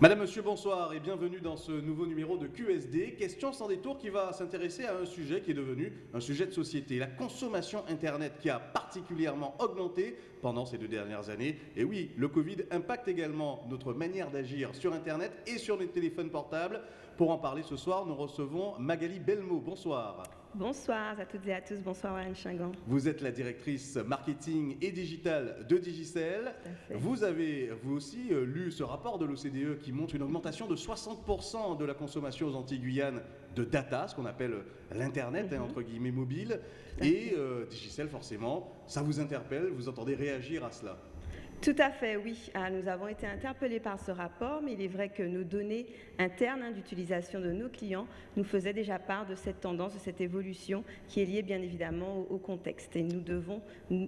Madame, Monsieur, bonsoir et bienvenue dans ce nouveau numéro de QSD. Question sans détour qui va s'intéresser à un sujet qui est devenu un sujet de société, la consommation Internet qui a particulièrement augmenté pendant ces deux dernières années. Et oui, le Covid impacte également notre manière d'agir sur Internet et sur les téléphones portables. Pour en parler ce soir, nous recevons Magali Belmo. Bonsoir. Bonsoir à toutes et à tous, bonsoir Warren Chingan. Vous êtes la directrice marketing et digital de Digicel. Vous avez vous aussi euh, lu ce rapport de l'OCDE qui montre une augmentation de 60% de la consommation aux Antilles-Guyane de data, ce qu'on appelle l'Internet, hein, mhm. entre guillemets mobile. Et euh, Digicel, forcément, ça vous interpelle, vous entendez réagir à cela? Tout à fait, oui. Ah, nous avons été interpellés par ce rapport, mais il est vrai que nos données internes hein, d'utilisation de nos clients nous faisaient déjà part de cette tendance, de cette évolution qui est liée bien évidemment au, contexte. Et nous devons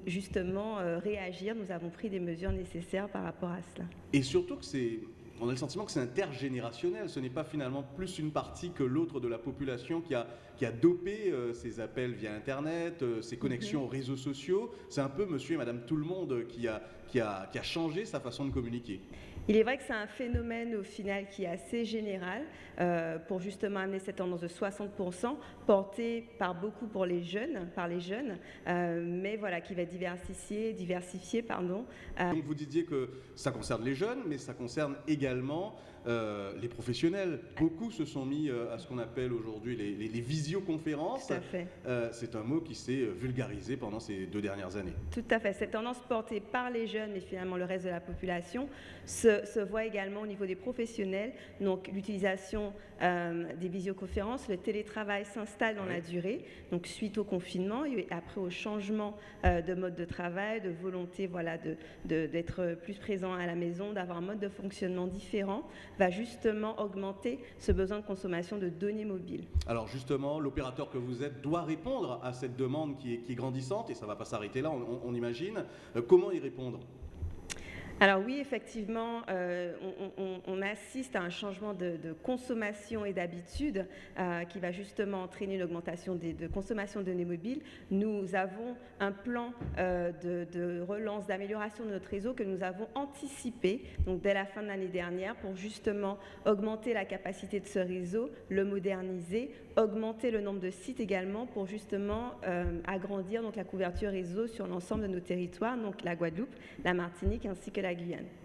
justement euh, réagir. Nous avons pris des mesures nécessaires par rapport à cela. Et surtout que c'est on a le sentiment que c'est intergénérationnel. Ce n'est pas finalement plus une partie que l'autre de la population qui a, qui a dopé euh, ses appels via Internet, euh, ses connexions mhm. aux réseaux sociaux. C'est un peu monsieur et madame tout le monde qui a, qui a, qui a changé sa façon de communiquer. Il est vrai que c'est un phénomène au final qui est assez général euh, pour justement amener cette tendance de 60% portée par beaucoup pour les jeunes, par les jeunes, euh, mais voilà qui va diversifier, diversifier pardon. Euh. Vous disiez que ça concerne les jeunes, mais ça concerne également les professionnels. Beaucoup se sont mis à ce qu'on appelle aujourd'hui les, les, visioconférences. Tout à fait. c'est un mot qui s'est vulgarisé pendant ces deux dernières années. Tout à fait. Cette tendance portée par les jeunes et finalement le reste de la population se se, voit également au niveau des professionnels. Donc l'utilisation euh, des visioconférences, le télétravail s'installe dans la durée. Donc suite au confinement et après au changement euh, de mode de travail, de volonté voilà, d'être de, plus présent à la maison, d'avoir un mode de fonctionnement différent, va justement augmenter ce besoin de consommation de données mobiles. Alors justement, l'opérateur que vous êtes doit répondre à cette demande qui est, grandissante et ça ne va pas s'arrêter là, on, on imagine. Euh, comment y répondre? Alors oui, effectivement, euh, on, assiste à un changement de, consommation et d'habitude euh, qui va justement entraîner une augmentation de consommation de données mobiles. Nous avons un plan euh, de, relance, d'amélioration de notre réseau que nous avons anticipé donc dès la fin de l'année dernière pour justement augmenter la capacité de ce réseau, le moderniser, augmenter le nombre de sites également pour justement agrandir donc la couverture réseau sur l'ensemble de nos territoires, donc la Guadeloupe, la Martinique ainsi que la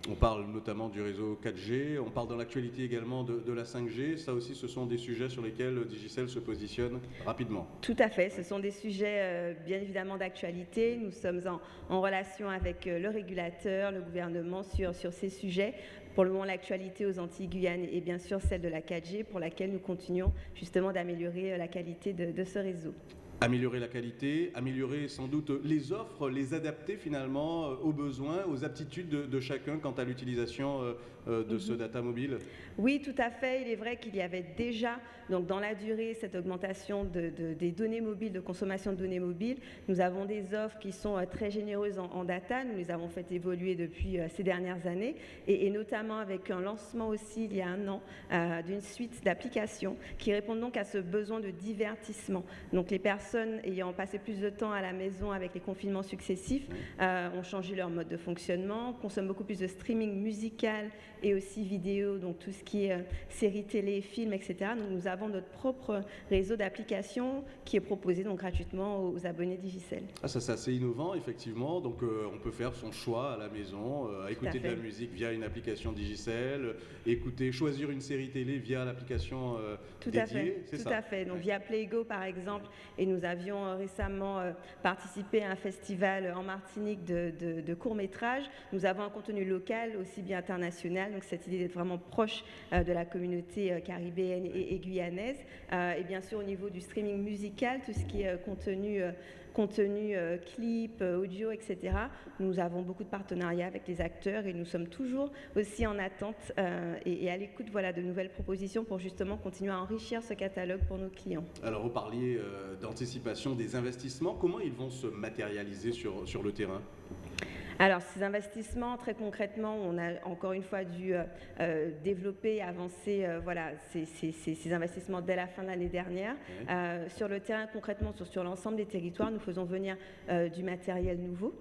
on parle notamment du réseau 4G, on parle dans l'actualité également de, la 5G. Ça aussi, ce sont des sujets sur lesquels Digicel se positionne rapidement. Tout à fait, ce sont des sujets euh, bien évidemment d'actualité. Nous sommes en, relation avec euh, le régulateur, le gouvernement sur, sur ces sujets. Pour le moment, l'actualité aux Antilles Guyane est bien sûr celle de la 4G, pour laquelle nous continuons justement d'améliorer euh, la qualité de ce réseau. Améliorer la qualité, améliorer sans doute les offres, les adapter finalement euh, aux besoins, aux aptitudes de, chacun quant à l'utilisation euh, euh, de ce mhm. data mobile Oui, tout à fait. Il est vrai qu'il y avait déjà, donc dans la durée, cette augmentation des données mobiles, de consommation de données mobiles. Nous avons des offres qui sont très généreuses en, data. Nous les avons fait évoluer depuis ces dernières années et, notamment avec un lancement aussi il y a un an d'une suite d'applications qui répondent donc à ce besoin de divertissement. Donc les personnes personnes ayant passé plus de temps à la maison avec les confinements successifs euh, ont changé leur mode de fonctionnement, consomment beaucoup plus de streaming musical et aussi vidéo, donc tout ce qui est euh, séries télé, films, etc. Donc nous avons notre propre réseau d'applications qui est proposé donc gratuitement aux abonnés Digicel. Ah, ça c'est assez innovant effectivement, donc euh, on peut faire son choix à la maison, écouter de la musique via une application Digicel, écouter, choisir une série télé via l'application Tout à fait, tout à fait. Donc via Playgo par exemple, et nous nous avions euh, récemment euh, participé à un festival en Martinique de, courts-métrages. Nous avons un contenu local, aussi bien international, donc cette idée d'être vraiment proche euh, de la communauté caribéenne et, guyanaise. Et bien sûr, au niveau du streaming musical, tout ce qui est contenu, contenu clip, audio, etc. Nous avons beaucoup de partenariats avec les acteurs et nous sommes toujours aussi en attente et, à l'écoute voilà, de nouvelles propositions pour justement continuer à enrichir ce catalogue pour nos clients. Alors, vous parliez d'anticipation des investissements, comment ils vont se matérialiser sur, sur le terrain? Alors, ces investissements, très concrètement, on a encore une fois dû euh, euh, développer, avancer euh, voilà, ces, ces- ces- ces investissements dès la fin de l'année dernière. Oui. Euh, sur le terrain, concrètement, sur, sur l'ensemble des territoires, nous faisons venir du matériel nouveau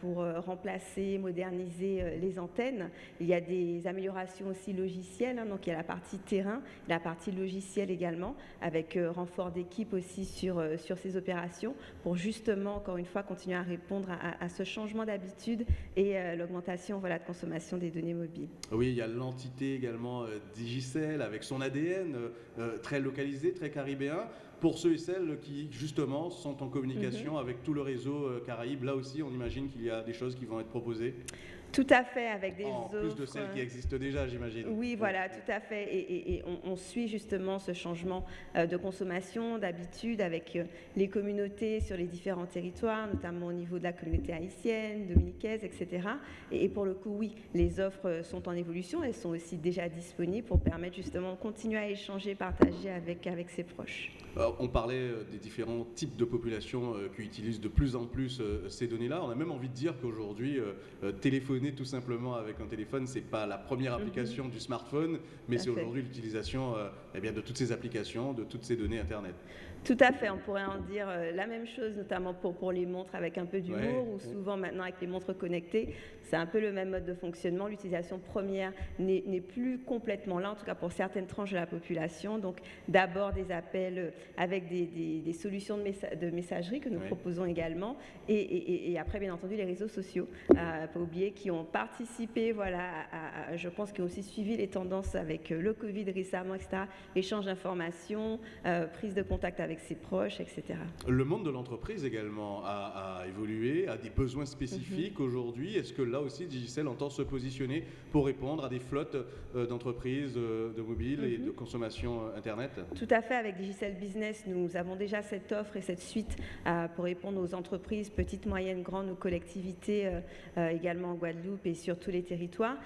pour remplacer, moderniser les antennes. Il y a des améliorations aussi logicielles, hein, donc il y a la partie terrain, la partie logicielle également, avec renfort d'équipe aussi sur, sur ces opérations, pour justement, encore une fois, continuer à répondre à, à- à ce changement d'habitude et euh, l'augmentation voilà, de consommation des données mobiles. Oui, il y a l'entité également euh, Digicel avec son ADN euh, très localisé, très caribéen. Pour ceux et celles qui, justement, sont en communication Mhm. avec tout le réseau euh, Caraïbes, là aussi, on imagine qu'il y a des choses qui vont être proposées, Tout à fait, avec des en plus de celles qui euh, existent déjà, j'imagine. Oui, voilà, tout à fait. Et, et- et on, on suit justement ce changement euh, de consommation, d'habitude avec les communautés sur les différents territoires, notamment au niveau de la communauté haïtienne, dominicaise, etc. Et, et pour le coup, oui, les offres sont en évolution. Elles sont aussi déjà disponibles pour permettre justement de continuer à échanger, partager avec, avec ses proches. Alors, on parlait euh, des différents types de populations euh, qui utilisent de plus en plus euh, ces données-là. On a même envie de dire qu'aujourd'hui, euh, euh, téléphoner tout simplement avec un téléphone, c'est pas la première Mhm. application du smartphone, mais c'est aujourd'hui l'utilisation euh, eh bien, de toutes ces applications, de toutes ces données Internet. Tout à fait, on pourrait en dire euh, la même chose, notamment pour, pour les montres avec un peu d'humour, Ouais, ou souvent maintenant avec les montres connectées, c'est un peu le même mode de fonctionnement. L'utilisation première n'est n'est plus complètement là, en tout cas pour certaines tranches de la population. Donc d'abord des appels euh, avec des, des- des solutions de, messa- de messagerie que nous proposons également, et, et- et- et après bien entendu les réseaux sociaux, euh, pas oublier, qui ont participé, voilà, à- à- je pense qu'ils ont aussi suivi les tendances avec euh, le Covid récemment, etc. Échange d'informations, euh, prise de contact avec ses proches, etc. Le monde de l'entreprise également a, a évolué, des besoins spécifiques Mhm. aujourd'hui. Est-ce que là aussi Digicel entend se positionner pour répondre à des flottes euh, d'entreprises euh, de mobile et Mhm. de consommation euh, Internet? Tout à fait, avec Digicel Business, nous avons déjà cette offre et cette suite pour répondre aux entreprises, petites, moyennes, grandes, aux collectivités, également en Guadeloupe et sur tous les territoires.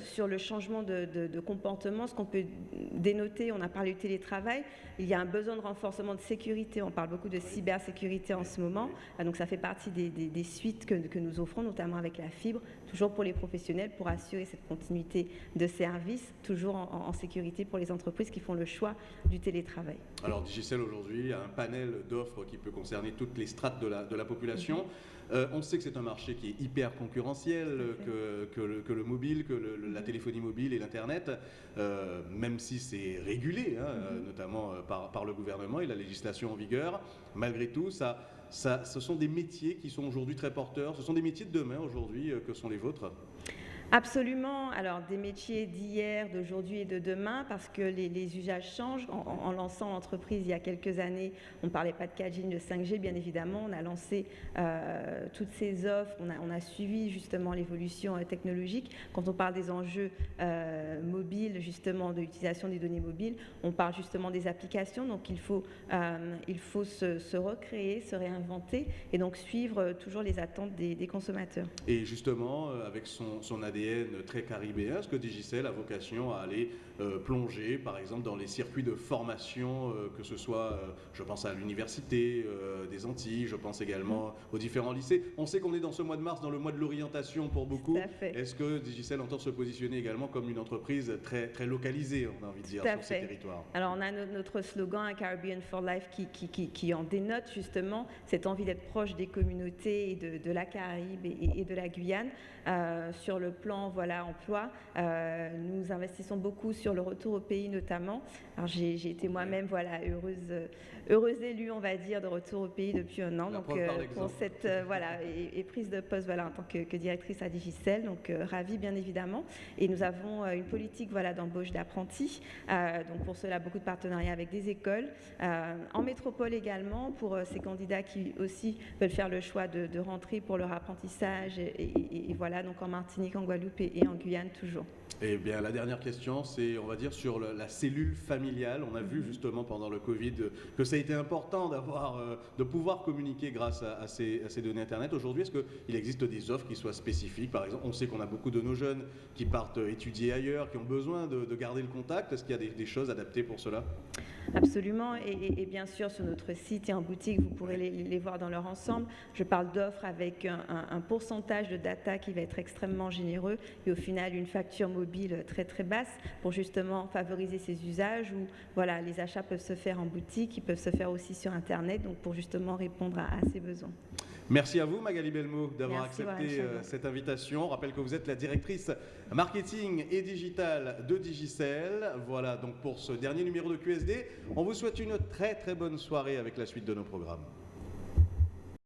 Sur le changement de, de- de comportement, ce qu'on peut dénoter, on a parlé du télétravail, il y a un besoin de renforcement de sécurité, on parle beaucoup de cybersécurité en ce moment, donc ça fait partie des, des- des suites que, que nous offrons, notamment avec la fibre, toujours pour les professionnels, pour assurer cette continuité de service, toujours en- sécurité pour les entreprises qui font le choix du télétravail. Alors Digicel aujourd'hui a un panel d'offres qui peut concerner toutes les strates de la, de la population. Euh, on sait que c'est un marché qui est hyper concurrentiel, Mhm. Que, que le, que le mobile, que le- la Mhm. téléphonie mobile et l'Internet, euh, même si c'est régulé, hein, Mhm. notamment euh, par, par le gouvernement et la législation en vigueur, malgré tout, ça, ce sont des métiers qui sont aujourd'hui très porteurs, ce sont des métiers de demain aujourd'hui euh, que sont les vôtres. Absolument. Alors, des métiers d'hier, d'aujourd'hui et de demain, parce que les, usages changent. En, lançant l'entreprise il y a quelques années, on ne parlait pas de 4G, ni de 5G, bien évidemment. On a lancé euh, toutes ces offres, on a, suivi justement l'évolution euh, technologique. Quand on parle des enjeux euh, mobiles, justement, de l'utilisation des données mobiles, on parle justement des applications. Donc, il faut, il faut se, recréer, se réinventer et donc suivre toujours les attentes des- consommateurs. Et justement, avec son, son ADN très caribéen, est-ce que Digicel a vocation à aller euh, plonger, par exemple, dans les circuits de formation, euh, que ce soit, euh, je pense à l'université des Antilles, je pense également aux différents lycées. On sait qu'on est dans ce mois de mars, dans le mois de l'orientation pour beaucoup. Est-ce que Digicel entend se positionner également comme une entreprise très, très localisée, on a envie de dire, sur ces territoires? Alors, on a no- notre slogan un Caribbean for Life qui, qui, qui- qui en dénote justement cette envie d'être proche des communautés et de, de la Caraïbe et, et- et de la Guyane. Euh, sur le plan voilà, emploi, euh, nous investissons beaucoup sur le retour au pays notamment. Alors, j'ai été moi-même voilà, heureuse, euh, heureuse élue, on va dire, de retour au pays depuis un an. La donc, par pour cette euh, voilà, et, et prise de poste voilà, en tant que, que directrice à Digicel, donc euh, ravie bien évidemment. Et nous avons euh, une politique voilà, d'embauche d'apprentis. Euh, donc pour cela, beaucoup de partenariats avec des écoles. Euh, en métropole également, pour euh, ces candidats qui aussi veulent faire le choix de, de rentrer pour leur apprentissage. Et, et- et voilà, donc en Martinique, en Guadeloupe et, et en Guyane toujours. Eh bien, la dernière question, c'est, on va dire, sur le- la cellule familiale. On a vu Mhm. justement pendant le Covid que ça a été important d'avoir, euh, de pouvoir communiquer grâce à, à ces, à ces données Internet. Aujourd'hui, est-ce qu'il existe des offres qui soient spécifiques? Par exemple, on sait qu'on a beaucoup de nos jeunes qui partent euh, étudier ailleurs, qui ont besoin de, garder le contact. Est-ce qu'il y a des, choses adaptées pour cela? Absolument. Et, bien sûr, sur notre site et en boutique, vous pourrez les, voir dans leur ensemble. Je parle d'offres avec un, pourcentage de data qui va être extrêmement généreux et au final une facture mobile très très basse pour justement favoriser ces usages où voilà, les achats peuvent se faire en boutique, ils peuvent se faire aussi sur Internet, donc pour justement répondre à ces besoins. Merci à vous, Magali Belmo, d'avoir accepté euh, cette invitation. On rappelle que vous êtes la directrice marketing et digital de Digicel. Voilà donc pour ce dernier numéro de QSD. On vous souhaite une très très bonne soirée avec la suite de nos programmes.